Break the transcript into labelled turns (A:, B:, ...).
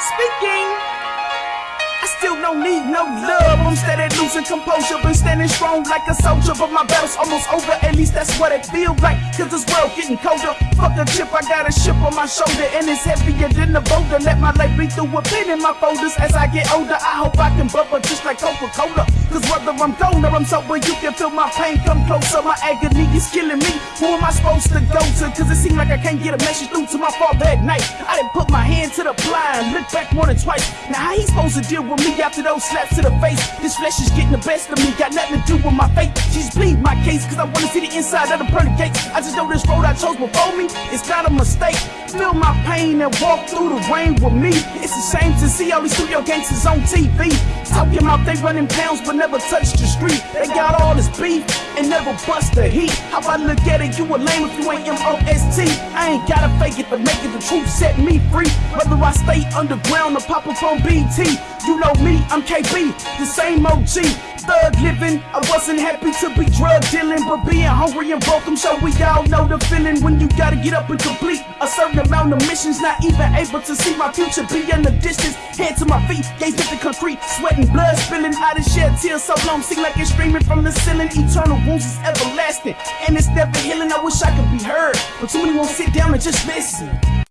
A: Speaking. I still don't need no love. I'm steady losing composure, been standing strong like a soldier. But my battle's almost over, at least that's what it feels like. Cause this world getting colder. Fuck a chip, I got a ship on my shoulder, and it's heavier than a boulder. Let my life be through a pin in my folders. As I get older, I hope I can bubble just like Coca Cola. Cause whether I'm gone or I'm sober, you can feel my pain come closer. My agony is killing me. Who am I supposed to go to? Cause it seems like I can't get a message through to my father at night. I didn't put my hand to the blind, look back more than twice. Now how he supposed to deal with me after those slaps to the face? This flesh is getting the best of me, got nothing to do with my fate. She's plead my case, cause I wanna see the inside of the pearly gates. I just know this road I chose before me, it's not a mistake. Feel my pain and walk through the rain with me. It's a shame to see all these studio gangsters on TV. Talking about they running pounds but never touch the street. They got all this beef and never bust the heat. How I look at it, you a lame if you ain't M-O-S-T. I ain't gotta fake it to make it, the truth set me free. Whether I stay underground or pop up on BET. You know me, I'm KB, the same OG. Thug living, I wasn't happy to be drug dealing, but being hungry and broke, I'm sure we all know the feeling when you gotta get up and complete a certain amount of missions. Not even able to see my future be in the distance. Head to my feet, gaze at the concrete, sweating blood spilling. I done shed tears so long, seem like it's streaming from the ceiling. Eternal wounds is everlasting, and it's never healing. I wish I could be heard, but too many won't sit down and just listen.